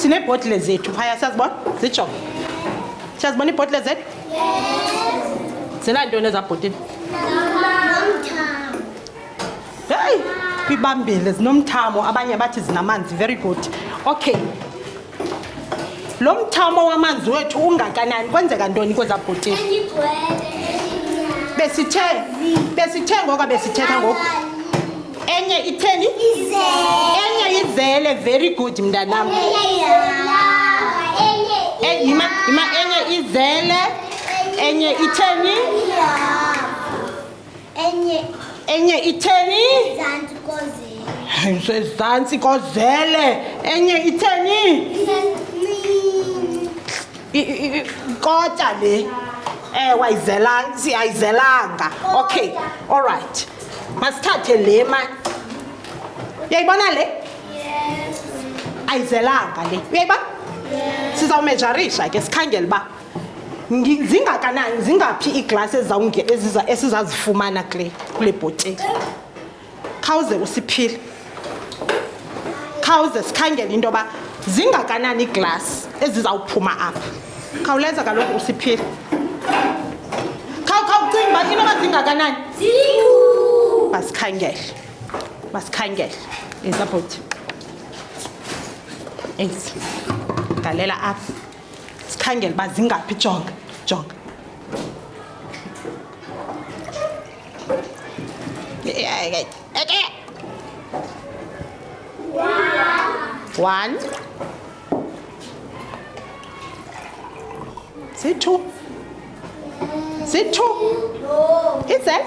sineebhotle zethu phaya siyazibona zijonge siyazibona iibhotle zethu zinantoni ezabhotile heyi kwibambile zinomthamo abanye bathi zinamanzi very good okay lo mthamo wamanzi wethu ungakanani kwenzeka ntoni kweza bhotile besithe besithe ngoka besithetha ngoku enye itheni enye izele very good mntanam yima yima enye izele enye itheni enye enye itheni izantsi kozele isezantsi kozele enye itheni kota le ewe eh, ayizelanga ayizelanga okay all right masithathe le ma uyayibona le ayizelanga le uyayibona sizawumejarisha ke sikhangele uba zingakanani zingaphi iiglasi esizazifumana kule kule bhotile khawuze usiphile khawuze sikhangele into yoba zingakanani iiglasi ezizawuphuma apha khawuleza kaloku usiphile khawukhawucinga uba into yoba zingakanani masikhangele masikhangele ezabhoti ezi galela apha sikhangele uba zingaphi jonga jonga one ziyi-two ziyi-two izela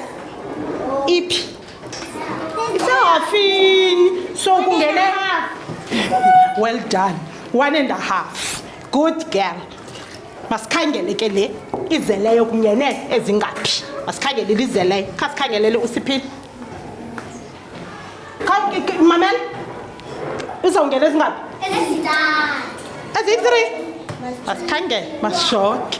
iphi isahafini so kungene well done one and a half good girl masikhangele ke le izeleyo kunyene ezingaphi masikhangele lizeleyo kha sikhangelele usiphile mamela uzawungena ezingaphi eziyi-three masikhangele masishoke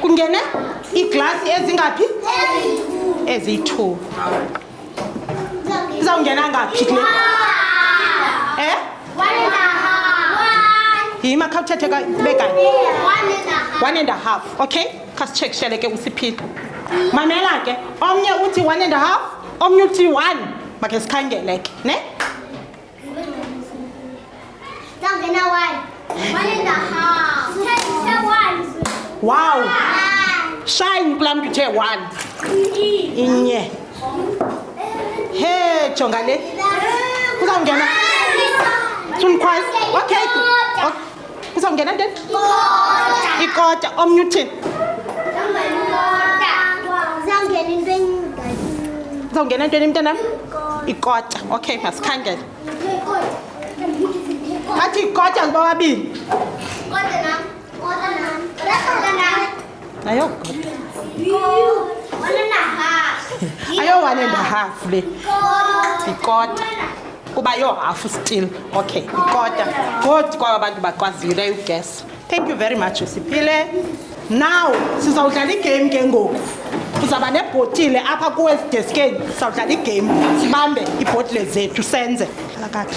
kungene iiglasi ezingaphi eziyi-two izawungena ngaphi kule eh yima khawuthethe kube kanye one and a half okay khasitshekishele ke usiphile mamela ke omnye uthi one and a half omnye uthi one makhe sikhangeleke ne wow shine kula mntu uthe one inye he jonga le uzawungena sumkhwazi okay kuzawungena nteni ikota omnye uthi kuzawungena ntweni mntanam ikota okay masikhangele athi ikota ngibababini Ayo godo. Ayo one and a half le. Ikota. Kuba yo half still. Okay, ikota. Good kwaba abantu bakwazile you guess. Thank you very much Siphile. Now sizawudlala igame ke ngoku. Uzaba nebhotile apha kuwe sideskeni. Sizawudlala igame. Sibambe ibhotile zethu senze. Lakathi.